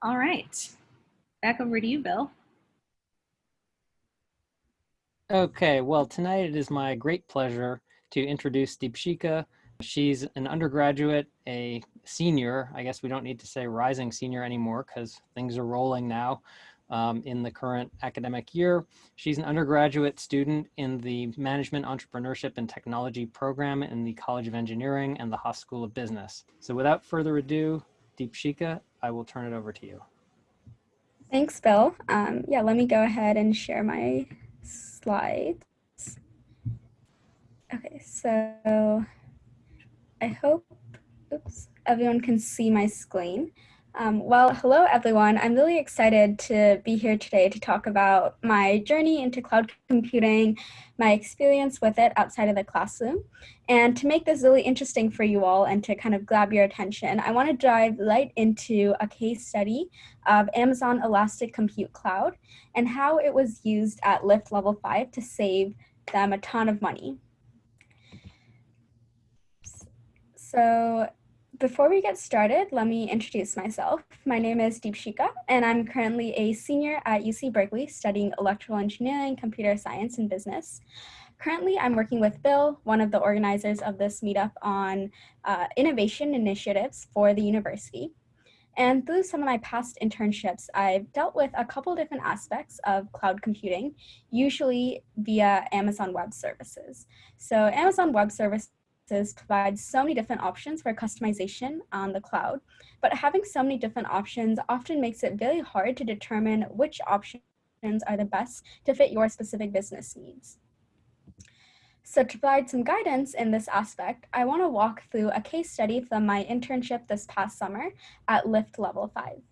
All right. Back over to you, Bill. Okay, well, tonight it is my great pleasure to introduce Deepshika. She's an undergraduate, a senior. I guess we don't need to say rising senior anymore because things are rolling now um, in the current academic year. She's an undergraduate student in the Management, Entrepreneurship, and Technology program in the College of Engineering and the Haas School of Business. So without further ado, Deepshika, I will turn it over to you. Thanks, Bill. Um, yeah, let me go ahead and share my slides. Okay, so I hope oops, everyone can see my screen. Um, well, hello everyone. I'm really excited to be here today to talk about my journey into cloud computing, my experience with it outside of the classroom. And to make this really interesting for you all and to kind of grab your attention, I want to dive right into a case study of Amazon Elastic Compute Cloud and how it was used at Lyft Level 5 to save them a ton of money. So before we get started, let me introduce myself. My name is Deepshika, and I'm currently a senior at UC Berkeley studying electrical engineering, computer science, and business. Currently, I'm working with Bill, one of the organizers of this meetup on uh, innovation initiatives for the university. And through some of my past internships, I've dealt with a couple different aspects of cloud computing, usually via Amazon Web Services. So Amazon Web Services provides so many different options for customization on the cloud, but having so many different options often makes it very hard to determine which options are the best to fit your specific business needs. So to provide some guidance in this aspect, I want to walk through a case study from my internship this past summer at Lyft Level 5.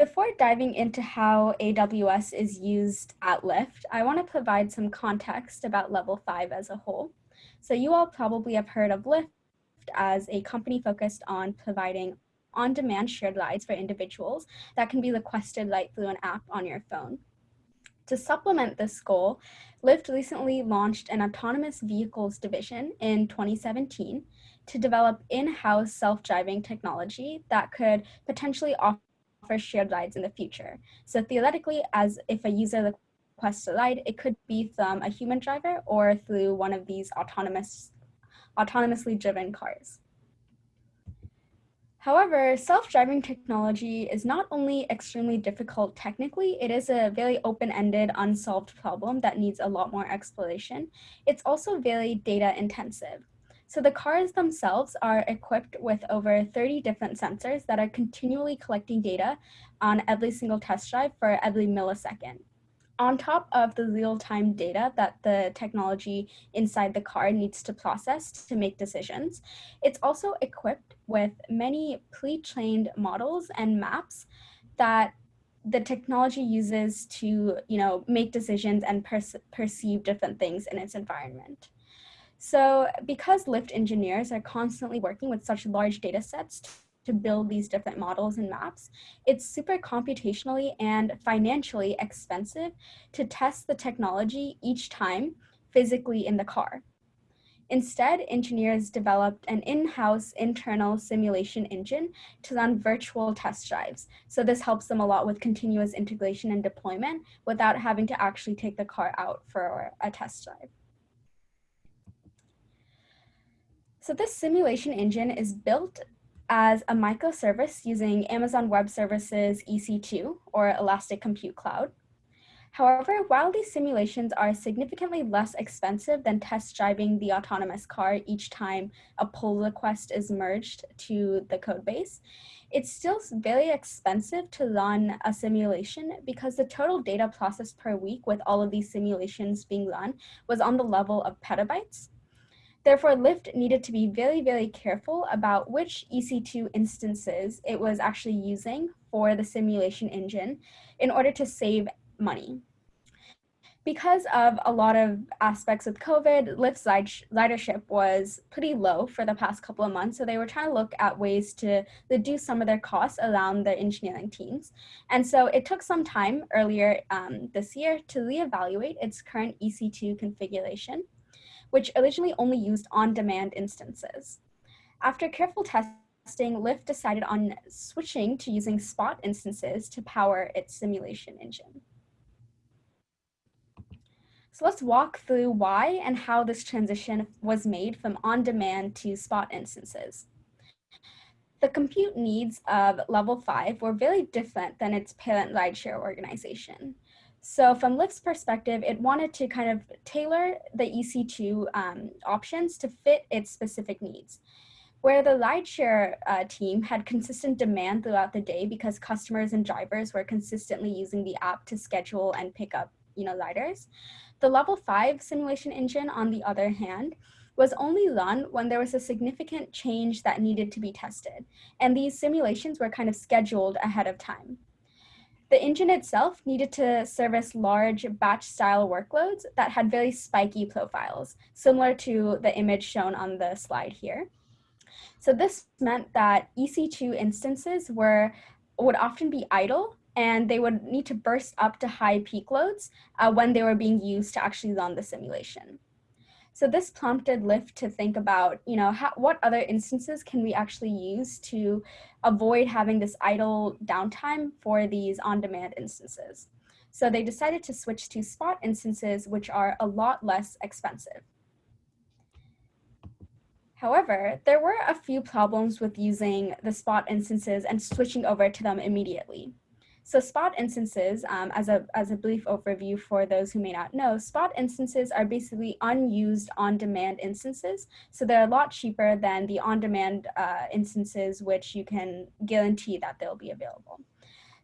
Before diving into how AWS is used at Lyft, I want to provide some context about Level 5 as a whole. So you all probably have heard of Lyft as a company focused on providing on-demand shared rides for individuals that can be requested right through an app on your phone. To supplement this goal, Lyft recently launched an autonomous vehicles division in 2017 to develop in-house self-driving technology that could potentially offer offer shared rides in the future. So theoretically, as if a user requests a ride, it could be from a human driver or through one of these autonomous, autonomously driven cars. However, self-driving technology is not only extremely difficult technically, it is a very open-ended, unsolved problem that needs a lot more exploration. It's also very data intensive. So the cars themselves are equipped with over 30 different sensors that are continually collecting data on every single test drive for every millisecond. On top of the real-time data that the technology inside the car needs to process to make decisions, it's also equipped with many pre-trained models and maps that the technology uses to you know, make decisions and perceive different things in its environment. So because Lyft engineers are constantly working with such large data sets to build these different models and maps, it's super computationally and financially expensive to test the technology each time physically in the car. Instead, engineers developed an in-house internal simulation engine to run virtual test drives. So this helps them a lot with continuous integration and deployment without having to actually take the car out for a test drive. So this simulation engine is built as a microservice using Amazon Web Services EC2 or Elastic Compute Cloud. However, while these simulations are significantly less expensive than test driving the autonomous car each time a pull request is merged to the codebase, it's still very expensive to run a simulation because the total data processed per week with all of these simulations being run was on the level of petabytes. Therefore, Lyft needed to be very, very careful about which EC2 instances it was actually using for the simulation engine in order to save money. Because of a lot of aspects of COVID, Lyft's ridership was pretty low for the past couple of months, so they were trying to look at ways to reduce some of their costs around their engineering teams. And so it took some time earlier um, this year to reevaluate its current EC2 configuration which originally only used on-demand instances. After careful testing Lyft decided on switching to using Spot instances to power its simulation engine. So let's walk through why and how this transition was made from on-demand to Spot instances. The compute needs of level five were very different than its parent rideshare organization. So from Lyft's perspective, it wanted to kind of tailor the EC2 um, options to fit its specific needs. Where the rideshare uh, team had consistent demand throughout the day because customers and drivers were consistently using the app to schedule and pick up you know, riders, the level five simulation engine, on the other hand, was only run when there was a significant change that needed to be tested. And these simulations were kind of scheduled ahead of time. The engine itself needed to service large batch style workloads that had very spiky profiles, similar to the image shown on the slide here. So this meant that EC2 instances were would often be idle and they would need to burst up to high peak loads uh, when they were being used to actually run the simulation. So this prompted Lyft to think about, you know, how, what other instances can we actually use to avoid having this idle downtime for these on-demand instances. So they decided to switch to spot instances, which are a lot less expensive. However, there were a few problems with using the spot instances and switching over to them immediately. So spot instances, um, as, a, as a brief overview for those who may not know, spot instances are basically unused on-demand instances. So they're a lot cheaper than the on-demand uh, instances, which you can guarantee that they'll be available.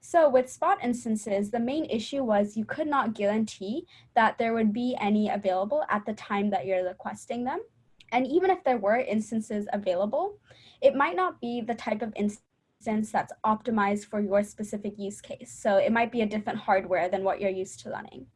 So with spot instances, the main issue was you could not guarantee that there would be any available at the time that you're requesting them. And even if there were instances available, it might not be the type of instance instance that's optimized for your specific use case. So it might be a different hardware than what you're used to running.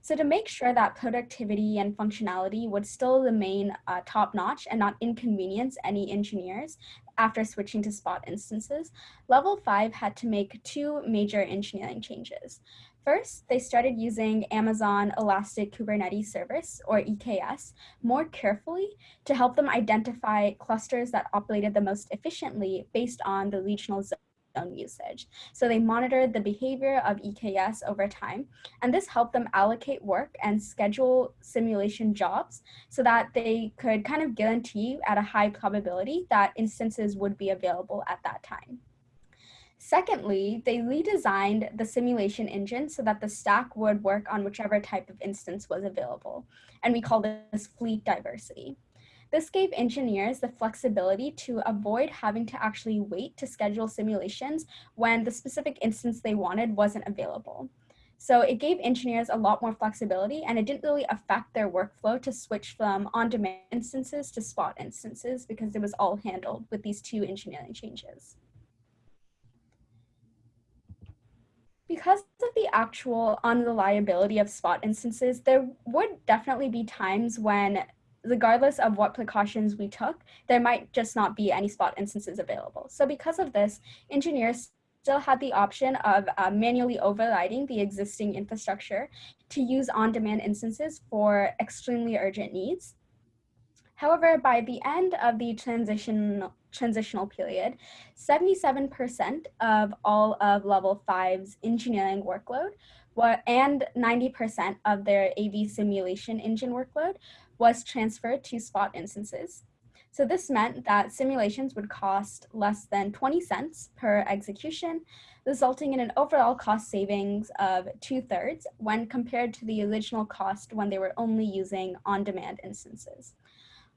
So to make sure that productivity and functionality would still remain uh, top notch and not inconvenience any engineers after switching to spot instances, level five had to make two major engineering changes. First, they started using Amazon Elastic Kubernetes Service, or EKS, more carefully to help them identify clusters that operated the most efficiently based on the regional zone usage. So they monitored the behavior of EKS over time, and this helped them allocate work and schedule simulation jobs so that they could kind of guarantee at a high probability that instances would be available at that time. Secondly, they redesigned the simulation engine so that the stack would work on whichever type of instance was available. And we call this fleet diversity. This gave engineers the flexibility to avoid having to actually wait to schedule simulations when the specific instance they wanted wasn't available. So it gave engineers a lot more flexibility and it didn't really affect their workflow to switch from on-demand instances to spot instances because it was all handled with these two engineering changes. Because of the actual unreliability of spot instances, there would definitely be times when, regardless of what precautions we took, there might just not be any spot instances available. So because of this, engineers still had the option of uh, manually overriding the existing infrastructure to use on-demand instances for extremely urgent needs. However, by the end of the transition, transitional period, 77% of all of level five's engineering workload were, and 90% of their AV simulation engine workload was transferred to spot instances. So this meant that simulations would cost less than 20 cents per execution, resulting in an overall cost savings of two thirds when compared to the original cost when they were only using on-demand instances.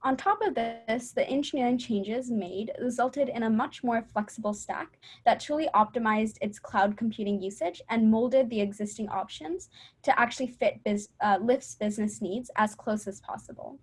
On top of this, the engineering changes made resulted in a much more flexible stack that truly optimized its cloud computing usage and molded the existing options to actually fit biz, uh, Lyft's business needs as close as possible.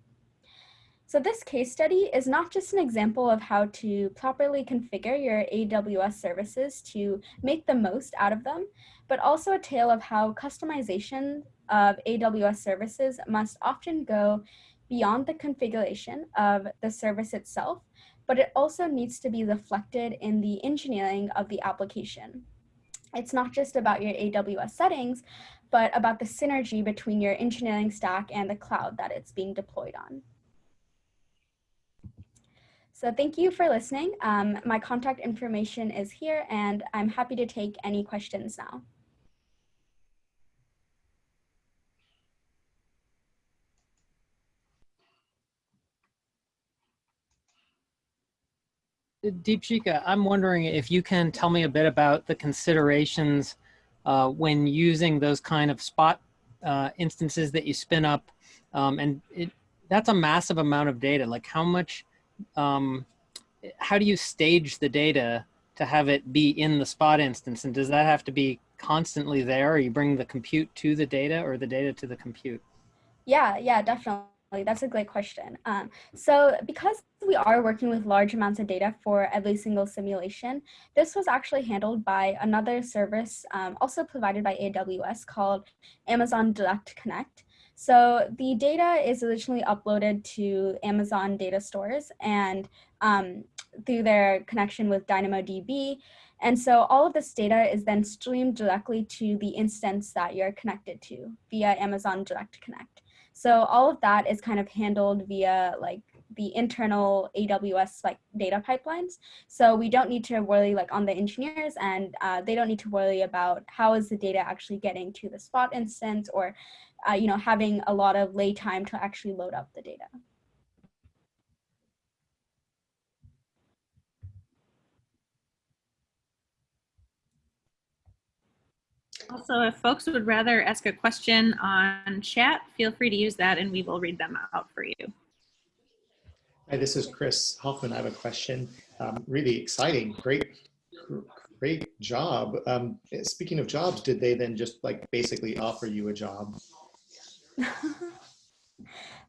So this case study is not just an example of how to properly configure your AWS services to make the most out of them, but also a tale of how customization of AWS services must often go beyond the configuration of the service itself, but it also needs to be reflected in the engineering of the application. It's not just about your AWS settings, but about the synergy between your engineering stack and the cloud that it's being deployed on. So thank you for listening. Um, my contact information is here and I'm happy to take any questions now. Deepshika, I'm wondering if you can tell me a bit about the considerations uh, when using those kind of spot uh, instances that you spin up. Um, and it, that's a massive amount of data. Like how much, um, how do you stage the data to have it be in the spot instance? And does that have to be constantly there? Or you bring the compute to the data or the data to the compute? Yeah, yeah, definitely. That's a great question. Um, so because we are working with large amounts of data for every single simulation, this was actually handled by another service um, also provided by AWS called Amazon Direct Connect. So the data is originally uploaded to Amazon data stores and um, through their connection with DynamoDB. And so all of this data is then streamed directly to the instance that you're connected to via Amazon Direct Connect. So all of that is kind of handled via like the internal AWS like data pipelines. So we don't need to worry like on the engineers and uh, they don't need to worry about how is the data actually getting to the spot instance or, uh, you know, having a lot of lay time to actually load up the data. Also, if folks would rather ask a question on chat, feel free to use that and we will read them out for you. Hi, this is Chris Hoffman. I have a question. Um, really exciting, great, great job. Um, speaking of jobs, did they then just like basically offer you a job?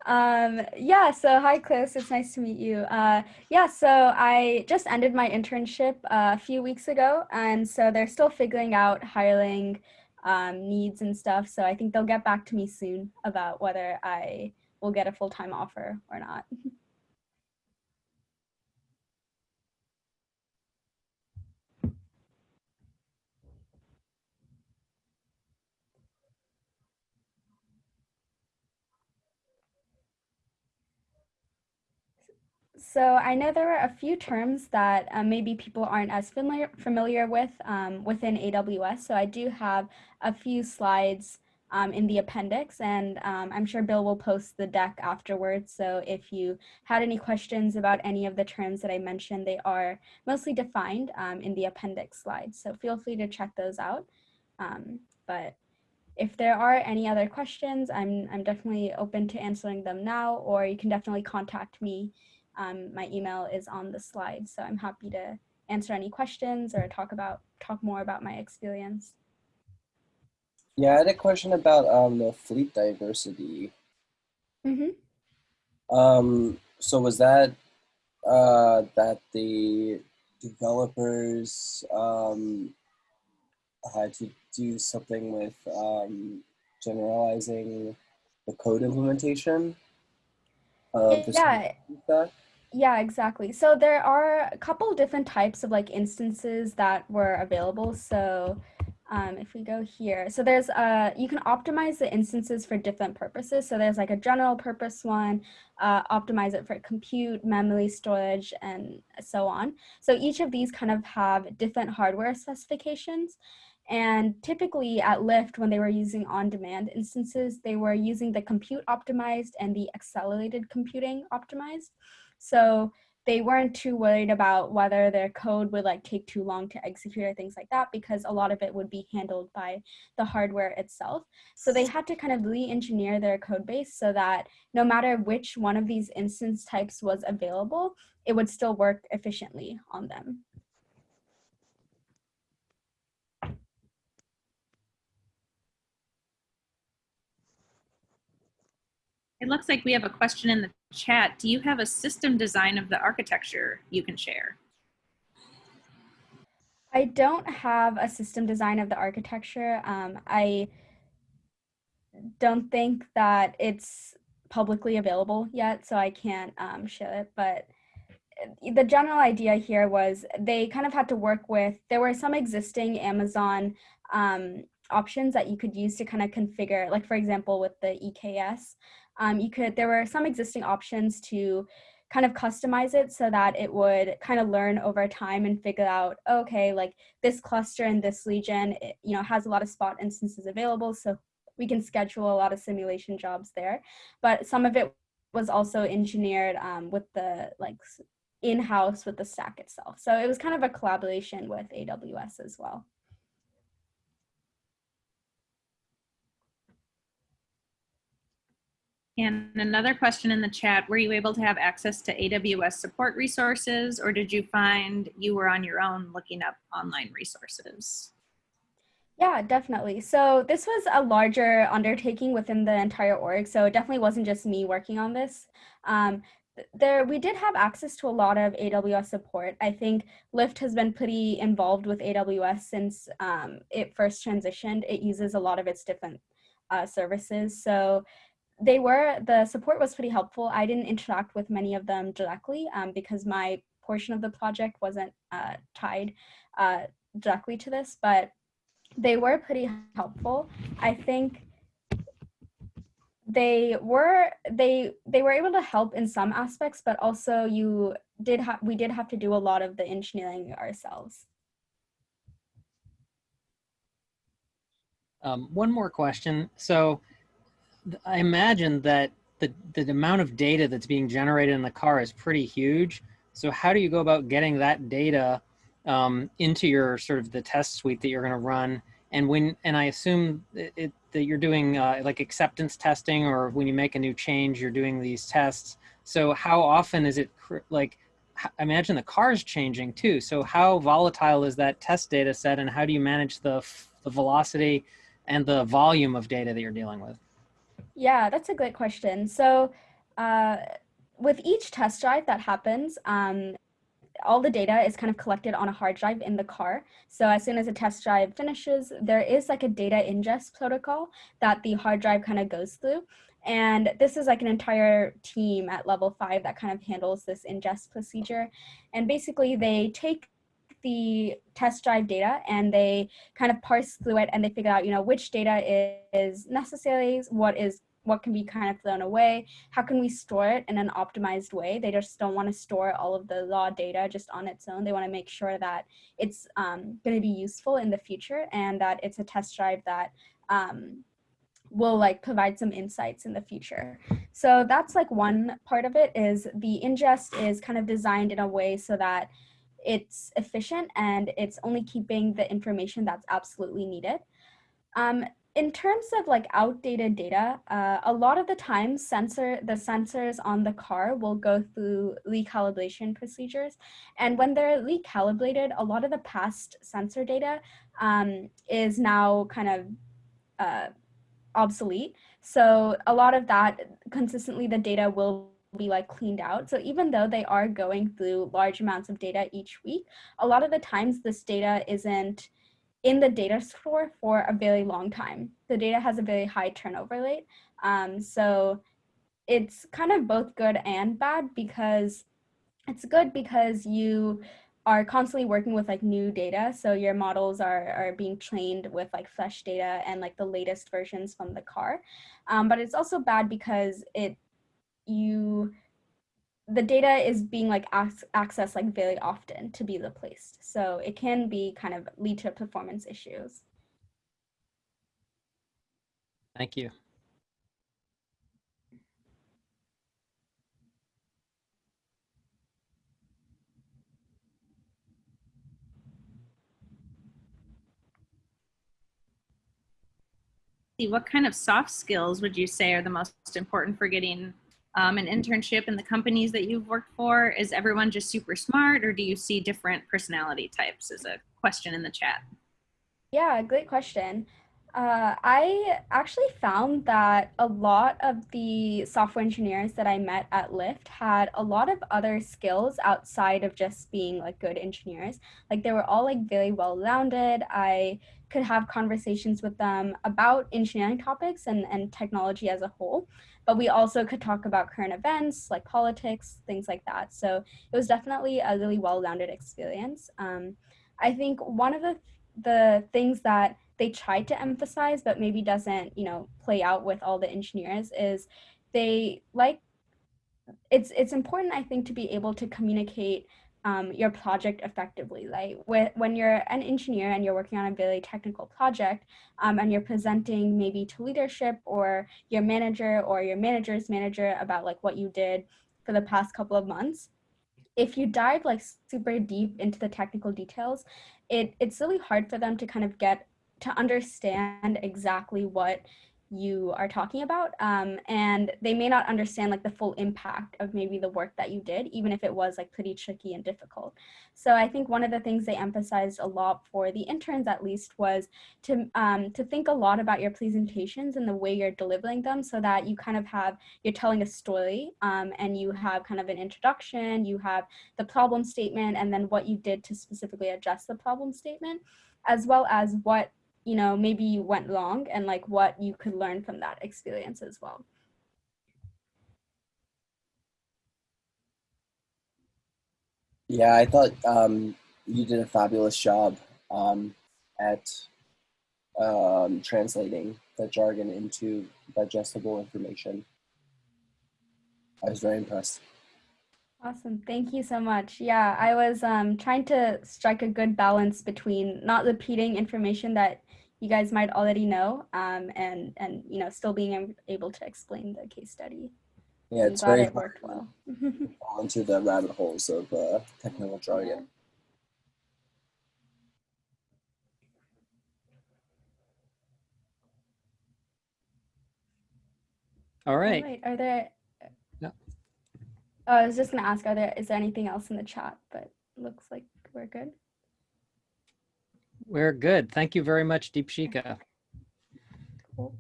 um, yeah, so hi Chris, it's nice to meet you. Uh, yeah, so I just ended my internship uh, a few weeks ago and so they're still figuring out hiring um, needs and stuff. So I think they'll get back to me soon about whether I will get a full-time offer or not. So I know there are a few terms that uh, maybe people aren't as familiar familiar with um, within AWS. So I do have a few slides um, in the appendix and um, I'm sure Bill will post the deck afterwards. So if you had any questions about any of the terms that I mentioned, they are mostly defined um, in the appendix slides. So feel free to check those out. Um, but if there are any other questions, I'm, I'm definitely open to answering them now, or you can definitely contact me um, my email is on the slide, so I'm happy to answer any questions or talk about talk more about my experience. Yeah, I had a question about um, the fleet diversity. Mm -hmm. Um, so was that uh, that the developers um, had to do something with um, generalizing the code implementation? Of yeah. Yeah, exactly. So there are a couple different types of like instances that were available. So um, if we go here, so there's uh, you can optimize the instances for different purposes. So there's like a general purpose one, uh, optimize it for compute, memory storage, and so on. So each of these kind of have different hardware specifications. And typically at Lyft, when they were using on-demand instances, they were using the compute optimized and the accelerated computing optimized. So they weren't too worried about whether their code would like take too long to execute or things like that because a lot of it would be handled by the hardware itself. So they had to kind of re-engineer their code base so that no matter which one of these instance types was available, it would still work efficiently on them. It looks like we have a question in the chat. Do you have a system design of the architecture you can share? I don't have a system design of the architecture. Um, I don't think that it's publicly available yet, so I can't um, share it, but the general idea here was they kind of had to work with, there were some existing Amazon um, options that you could use to kind of configure, like for example, with the EKS, um, you could, there were some existing options to kind of customize it so that it would kind of learn over time and figure out, okay, like this cluster in this region, it, you know, has a lot of spot instances available. So we can schedule a lot of simulation jobs there. But some of it was also engineered um, with the like in-house with the stack itself. So it was kind of a collaboration with AWS as well. And another question in the chat, were you able to have access to AWS support resources or did you find you were on your own looking up online resources? Yeah, definitely. So this was a larger undertaking within the entire org. So it definitely wasn't just me working on this. Um, there we did have access to a lot of AWS support. I think Lyft has been pretty involved with AWS since um, it first transitioned. It uses a lot of its different uh, services. So they were, the support was pretty helpful. I didn't interact with many of them directly um, because my portion of the project wasn't uh, tied uh, directly to this, but they were pretty helpful. I think they were they they were able to help in some aspects but also you did have we did have to do a lot of the engineering ourselves um, one more question so i imagine that the, the amount of data that's being generated in the car is pretty huge so how do you go about getting that data um, into your sort of the test suite that you're going to run and when and i assume it, it that you're doing uh, like acceptance testing or when you make a new change, you're doing these tests. So how often is it like, I imagine the car's changing too. So how volatile is that test data set and how do you manage the, the velocity and the volume of data that you're dealing with? Yeah, that's a great question. So uh, with each test drive that happens, um, all the data is kind of collected on a hard drive in the car. So as soon as a test drive finishes, there is like a data ingest protocol that the hard drive kind of goes through. And this is like an entire team at level five that kind of handles this ingest procedure. And basically they take the test drive data and they kind of parse through it and they figure out, you know, which data is necessary, what is what can be kind of thrown away how can we store it in an optimized way? They just don't want to store all of the raw data just on its own. They want to make sure that it's um, going to be useful in the future and that it's a test drive that um, will like provide some insights in the future. So that's like one part of it is the ingest is kind of designed in a way so that it's efficient and it's only keeping the information that's absolutely needed um, in terms of like outdated data, uh, a lot of the time sensor the sensors on the car will go through recalibration procedures. And when they're recalibrated, a lot of the past sensor data um, is now kind of uh, obsolete. So a lot of that consistently the data will be like cleaned out. So even though they are going through large amounts of data each week, a lot of the times this data isn't in the data store for a very long time. The data has a very high turnover rate. Um, so it's kind of both good and bad because it's good because you are constantly working with like new data. So your models are, are being trained with like fresh data and like the latest versions from the car. Um, but it's also bad because it you the data is being like accessed like very often to be replaced. So it can be kind of lead to performance issues. Thank you. What kind of soft skills would you say are the most important for getting um, an internship in the companies that you've worked for? Is everyone just super smart or do you see different personality types is a question in the chat. Yeah, great question. Uh, I actually found that a lot of the software engineers that I met at Lyft had a lot of other skills outside of just being like good engineers. Like they were all like very well rounded. I could have conversations with them about engineering topics and, and technology as a whole but we also could talk about current events like politics, things like that. So it was definitely a really well-rounded experience. Um, I think one of the, the things that they tried to emphasize, but maybe doesn't, you know, play out with all the engineers is they like it's it's important i think to be able to communicate um, your project effectively like when you're an engineer and you're working on a very technical project um, and you're presenting maybe to leadership or your manager or your manager's manager about like what you did for the past couple of months if you dive like super deep into the technical details it it's really hard for them to kind of get to understand exactly what you are talking about um, and they may not understand like the full impact of maybe the work that you did even if it was like pretty tricky and difficult. So i think one of the things they emphasized a lot for the interns at least was to um, to think a lot about your presentations and the way you're delivering them so that you kind of have you're telling a story um, and you have kind of an introduction you have the problem statement and then what you did to specifically address the problem statement as well as what you know maybe you went wrong and like what you could learn from that experience as well Yeah, I thought um, you did a fabulous job um, at um, translating the jargon into digestible information. I was very impressed. Awesome thank you so much yeah i was um, trying to strike a good balance between not repeating information that you guys might already know um, and and you know still being able to explain the case study Yeah, it's glad very it worked well fall into the rabbit holes of uh, technical jargon. All All right. right. Are there? Oh, I was just gonna ask. Are there? Is there anything else in the chat? But looks like we're good. We're good. Thank you very much, Deepshika.